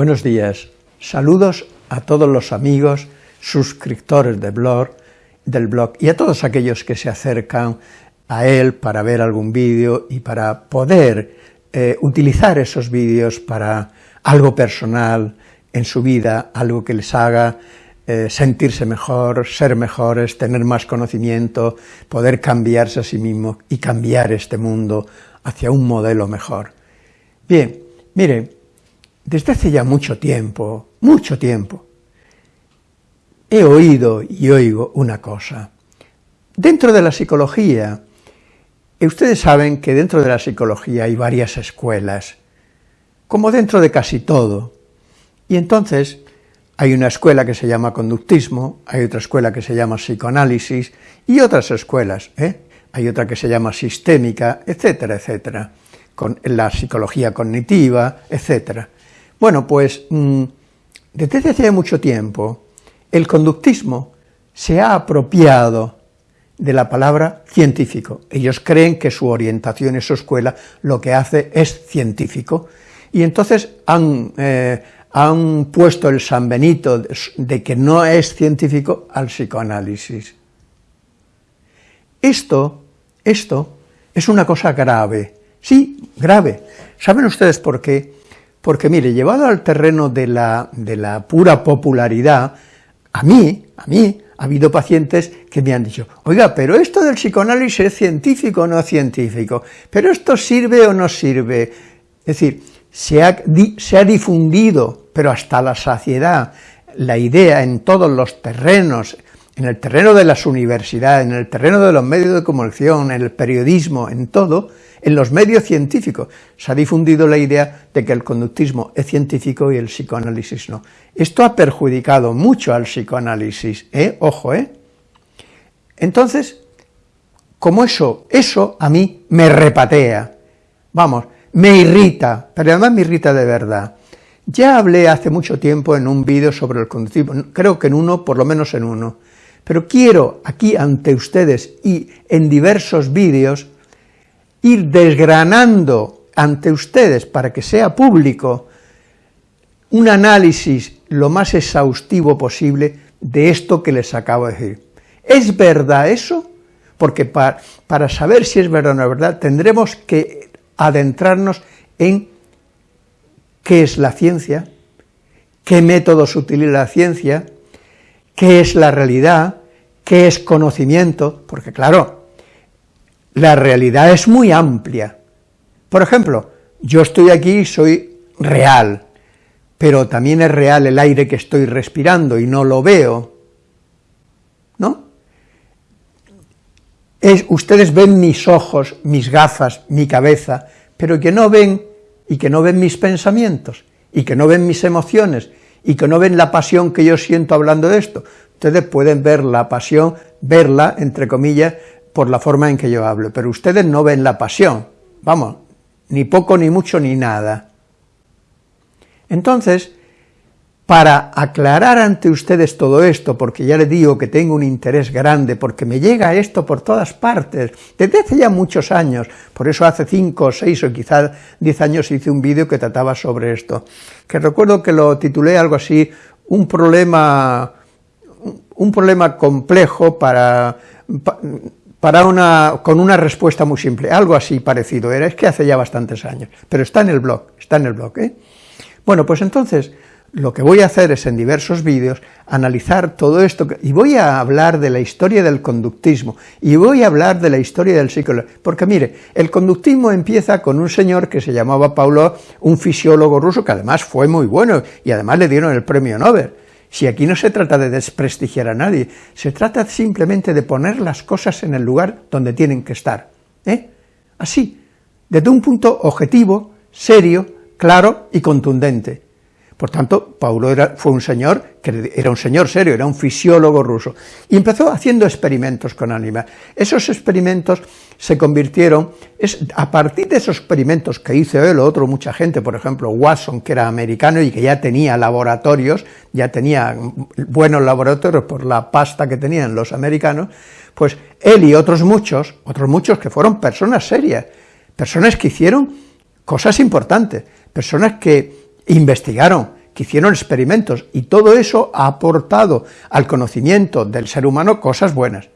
Buenos días, saludos a todos los amigos, suscriptores del blog, del blog y a todos aquellos que se acercan a él para ver algún vídeo y para poder eh, utilizar esos vídeos para algo personal en su vida, algo que les haga eh, sentirse mejor, ser mejores, tener más conocimiento, poder cambiarse a sí mismo y cambiar este mundo hacia un modelo mejor. Bien, mire, desde hace ya mucho tiempo, mucho tiempo, he oído y oigo una cosa. Dentro de la psicología, ustedes saben que dentro de la psicología hay varias escuelas, como dentro de casi todo, y entonces hay una escuela que se llama conductismo, hay otra escuela que se llama psicoanálisis, y otras escuelas, ¿eh? hay otra que se llama sistémica, etcétera, etcétera, con la psicología cognitiva, etcétera. Bueno, pues mm, desde hace mucho tiempo el conductismo se ha apropiado de la palabra científico. Ellos creen que su orientación en su escuela lo que hace es científico, y entonces han, eh, han puesto el San Benito de que no es científico al psicoanálisis. Esto, esto es una cosa grave, sí, grave. ¿Saben ustedes por qué? Porque, mire, llevado al terreno de la, de la pura popularidad, a mí, a mí, ha habido pacientes que me han dicho, oiga, pero esto del psicoanálisis es científico o no científico, pero esto sirve o no sirve. Es decir, se ha, se ha difundido, pero hasta la saciedad, la idea en todos los terrenos, en el terreno de las universidades, en el terreno de los medios de comunicación, en el periodismo, en todo, en los medios científicos se ha difundido la idea de que el conductismo es científico y el psicoanálisis no. Esto ha perjudicado mucho al psicoanálisis, ¿eh? Ojo, ¿eh? Entonces, como eso, eso a mí me repatea, vamos, me irrita, pero además me irrita de verdad. Ya hablé hace mucho tiempo en un vídeo sobre el conductismo, creo que en uno, por lo menos en uno, pero quiero aquí ante ustedes y en diversos vídeos ir desgranando ante ustedes para que sea público un análisis lo más exhaustivo posible de esto que les acabo de decir. ¿Es verdad eso? Porque para, para saber si es verdad o no es verdad, tendremos que adentrarnos en qué es la ciencia, qué métodos utiliza la ciencia, qué es la realidad, qué es conocimiento, porque claro, la realidad es muy amplia. Por ejemplo, yo estoy aquí soy real, pero también es real el aire que estoy respirando y no lo veo, ¿no? Es, ustedes ven mis ojos, mis gafas, mi cabeza, pero que no ven, y que no ven mis pensamientos, y que no ven mis emociones, y que no ven la pasión que yo siento hablando de esto. Ustedes pueden ver la pasión, verla, entre comillas, por la forma en que yo hablo, pero ustedes no ven la pasión, vamos, ni poco, ni mucho, ni nada. Entonces, para aclarar ante ustedes todo esto, porque ya les digo que tengo un interés grande, porque me llega esto por todas partes, desde hace ya muchos años, por eso hace cinco, seis o quizás diez años hice un vídeo que trataba sobre esto, que recuerdo que lo titulé algo así, un problema, un problema complejo para para una, con una respuesta muy simple, algo así parecido era, es que hace ya bastantes años, pero está en el blog, está en el blog, ¿eh? Bueno, pues entonces, lo que voy a hacer es en diversos vídeos analizar todo esto, y voy a hablar de la historia del conductismo, y voy a hablar de la historia del psicólogo, porque mire, el conductismo empieza con un señor que se llamaba Paulo, un fisiólogo ruso, que además fue muy bueno, y además le dieron el premio Nobel, si aquí no se trata de desprestigiar a nadie, se trata simplemente de poner las cosas en el lugar donde tienen que estar. ¿eh? Así, desde un punto objetivo, serio, claro y contundente. Por tanto, Paulo fue un señor, que era un señor serio, era un fisiólogo ruso, y empezó haciendo experimentos con ánimas. Esos experimentos se convirtieron, a partir de esos experimentos que hizo él o otro, mucha gente, por ejemplo, Watson, que era americano y que ya tenía laboratorios, ya tenía buenos laboratorios por la pasta que tenían los americanos, pues él y otros muchos, otros muchos que fueron personas serias, personas que hicieron cosas importantes, personas que investigaron, que hicieron experimentos, y todo eso ha aportado al conocimiento del ser humano cosas buenas.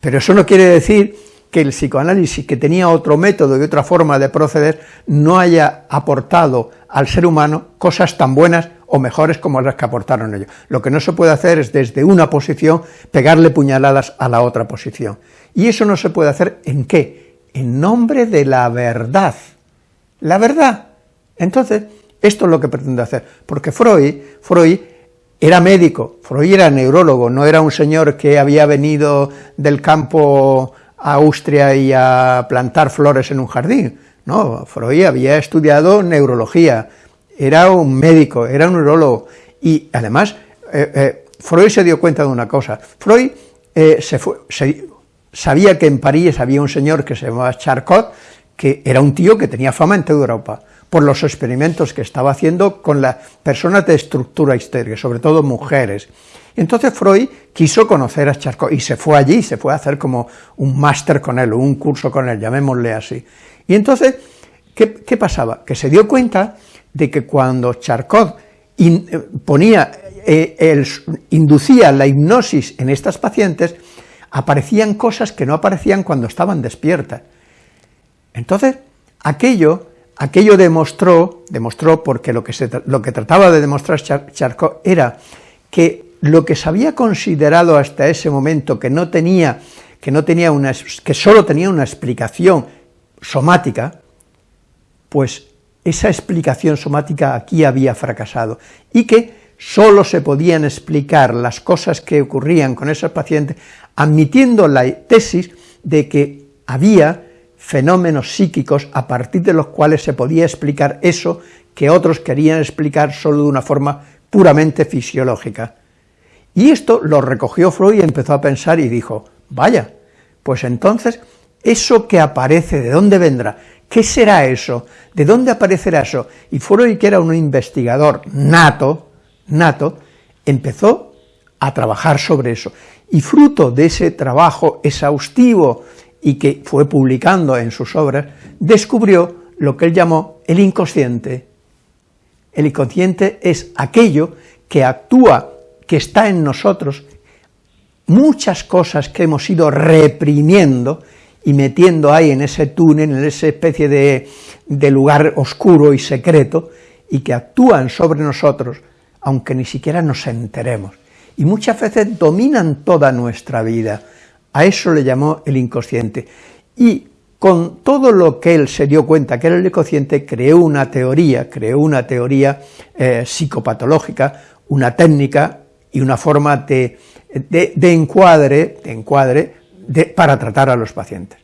Pero eso no quiere decir que el psicoanálisis, que tenía otro método y otra forma de proceder, no haya aportado al ser humano cosas tan buenas o mejores como las que aportaron ellos. Lo que no se puede hacer es desde una posición pegarle puñaladas a la otra posición. Y eso no se puede hacer ¿en qué? En nombre de la verdad. La verdad. Entonces, esto es lo que pretende hacer, porque Freud, Freud era médico, Freud era neurólogo, no era un señor que había venido del campo a Austria y a plantar flores en un jardín, no, Freud había estudiado neurología, era un médico, era un neurólogo, y además eh, eh, Freud se dio cuenta de una cosa, Freud eh, se fue, sabía que en París había un señor que se llamaba Charcot, que era un tío que tenía fama en toda Europa, por los experimentos que estaba haciendo con las personas de estructura histérica, sobre todo mujeres. Entonces Freud quiso conocer a Charcot y se fue allí, se fue a hacer como un máster con él, o un curso con él, llamémosle así. Y entonces, ¿qué, pasaba? Que se dio cuenta de que cuando Charcot eh, ponía, eh, inducía la hipnosis en estas pacientes, aparecían cosas que no aparecían cuando estaban despiertas. Entonces, aquello Aquello demostró, demostró porque lo que, se, lo que trataba de demostrar Charcot era que lo que se había considerado hasta ese momento que no tenía, que no tenía una, que solo tenía una explicación somática, pues esa explicación somática aquí había fracasado, y que solo se podían explicar las cosas que ocurrían con esos pacientes, admitiendo la tesis de que había fenómenos psíquicos a partir de los cuales se podía explicar eso que otros querían explicar solo de una forma puramente fisiológica. Y esto lo recogió Freud y empezó a pensar y dijo, vaya, pues entonces, eso que aparece, ¿de dónde vendrá? ¿Qué será eso? ¿De dónde aparecerá eso? Y Freud, que era un investigador nato, nato, empezó a trabajar sobre eso. Y fruto de ese trabajo exhaustivo y que fue publicando en sus obras, descubrió lo que él llamó el inconsciente. El inconsciente es aquello que actúa, que está en nosotros, muchas cosas que hemos ido reprimiendo y metiendo ahí en ese túnel, en esa especie de, de lugar oscuro y secreto, y que actúan sobre nosotros, aunque ni siquiera nos enteremos. Y muchas veces dominan toda nuestra vida, a eso le llamó el inconsciente. Y con todo lo que él se dio cuenta que era el inconsciente, creó una teoría, creó una teoría eh, psicopatológica, una técnica y una forma de, de, encuadre, de encuadre para tratar a los pacientes.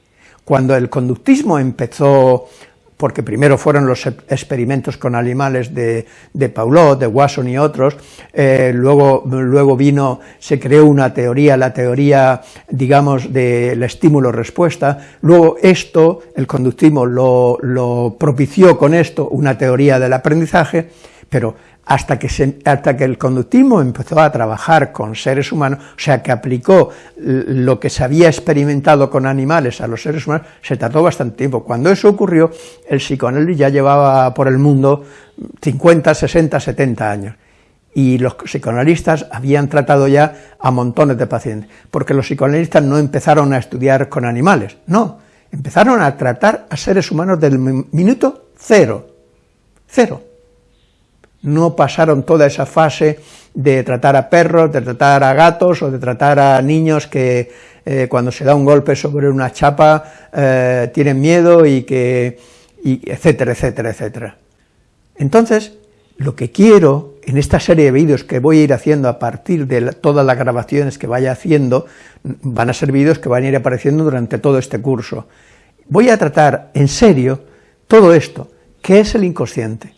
Cuando el conductismo empezó porque primero fueron los experimentos con animales de, de Paulot, de Wasson y otros, eh, luego, luego vino, se creó una teoría, la teoría, digamos, del estímulo-respuesta, luego esto, el conductismo lo, lo propició con esto, una teoría del aprendizaje, pero hasta que, hasta que el conductismo empezó a trabajar con seres humanos, o sea, que aplicó lo que se había experimentado con animales a los seres humanos, se tardó bastante tiempo. Cuando eso ocurrió, el psicoanálisis ya llevaba por el mundo 50, 60, 70 años, y los psicoanalistas habían tratado ya a montones de pacientes, porque los psicoanalistas no empezaron a estudiar con animales, no, empezaron a tratar a seres humanos del minuto cero, cero no pasaron toda esa fase de tratar a perros, de tratar a gatos o de tratar a niños que eh, cuando se da un golpe sobre una chapa eh, tienen miedo y que, etcétera, etcétera, etcétera. Entonces, lo que quiero en esta serie de vídeos que voy a ir haciendo a partir de todas las grabaciones que vaya haciendo, van a ser vídeos que van a ir apareciendo durante todo este curso. Voy a tratar en serio todo esto, ¿qué es el inconsciente?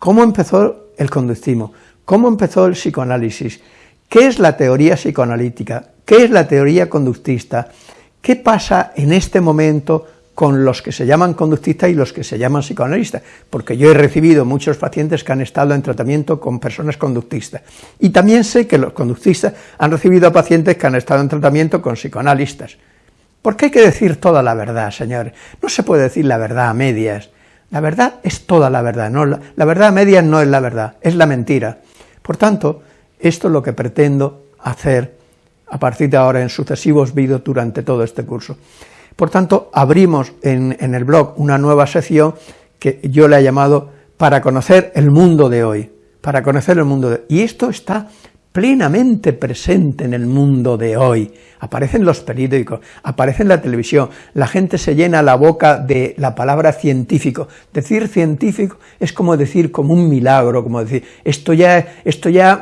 ¿Cómo empezó el conductismo? ¿Cómo empezó el psicoanálisis? ¿Qué es la teoría psicoanalítica? ¿Qué es la teoría conductista? ¿Qué pasa en este momento con los que se llaman conductistas y los que se llaman psicoanalistas? Porque yo he recibido muchos pacientes que han estado en tratamiento con personas conductistas. Y también sé que los conductistas han recibido pacientes que han estado en tratamiento con psicoanalistas. ¿Por qué hay que decir toda la verdad, señores? No se puede decir la verdad a medias. La verdad es toda la verdad, no la, verdad media no es la verdad, es la mentira. Por tanto, esto es lo que pretendo hacer a partir de ahora en sucesivos vídeos durante todo este curso. Por tanto, abrimos en, en, el blog una nueva sección que yo le he llamado para conocer el mundo de hoy, para conocer el mundo de hoy. Y esto está plenamente presente en el mundo de hoy. Aparecen los periódicos, aparece en la televisión, la gente se llena la boca de la palabra científico. Decir científico es como decir como un milagro, como decir, esto ya, esto ya,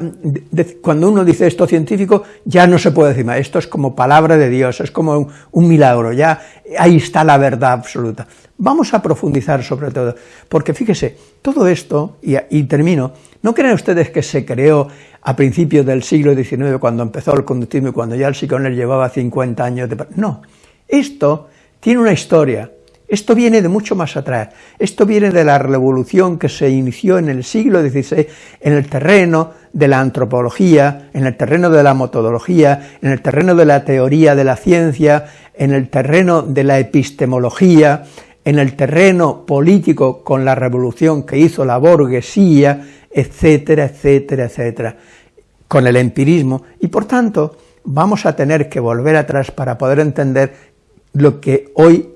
cuando uno dice esto científico, ya no se puede decir más, esto es como palabra de Dios, es como un, un milagro, ya ahí está la verdad absoluta. Vamos a profundizar sobre todo, porque fíjese, todo esto, y, y termino, ¿no creen ustedes que se creó a principios del siglo XIX, cuando empezó el conductismo y cuando ya el psicoanálisis llevaba 50 años de... No, esto tiene una historia, esto viene de mucho más atrás, esto viene de la revolución que se inició en el siglo XVI en el terreno de la antropología, en el terreno de la metodología, en el terreno de la teoría de la ciencia, en el terreno de la epistemología, en el terreno político con la revolución que hizo la burguesía, etcétera, etcétera, etcétera, con el empirismo, y por tanto vamos a tener que volver atrás para poder entender lo que hoy,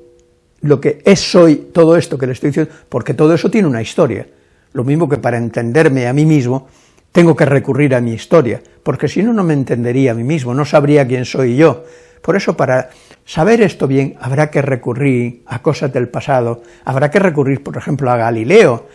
lo que es hoy todo esto que le estoy diciendo, porque todo eso tiene una historia, lo mismo que para entenderme a mí mismo, tengo que recurrir a mi historia, porque si no, no me entendería a mí mismo, no sabría quién soy yo. Por eso, para saber esto bien, habrá que recurrir a cosas del pasado, habrá que recurrir, por ejemplo, a Galileo,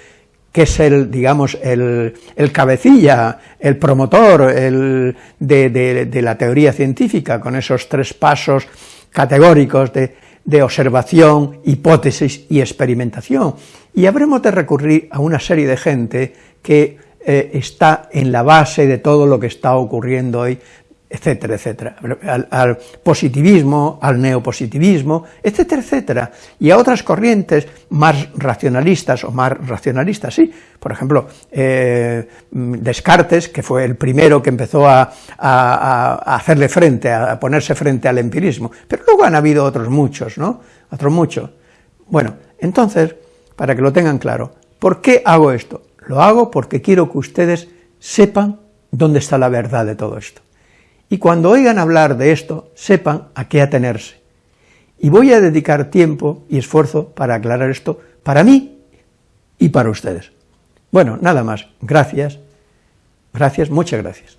que es el, digamos, el, cabecilla, el promotor el, de, la teoría científica, con esos tres pasos categóricos de, observación, hipótesis y experimentación. Y habremos de recurrir a una serie de gente que eh, está en la base de todo lo que está ocurriendo hoy etcétera, etcétera, al, positivismo, al neopositivismo, etcétera, etcétera, y a otras corrientes más racionalistas o más racionalistas, sí, por ejemplo, eh, Descartes, que fue el primero que empezó a, hacerle frente, a ponerse frente al empirismo, pero luego han habido otros muchos, ¿no?, otros muchos. Bueno, entonces, para que lo tengan claro, ¿por qué hago esto? Lo hago porque quiero que ustedes sepan dónde está la verdad de todo esto y cuando oigan hablar de esto, sepan a qué atenerse. Y voy a dedicar tiempo y esfuerzo para aclarar esto para mí y para ustedes. Bueno, nada más. Gracias. Gracias, muchas gracias.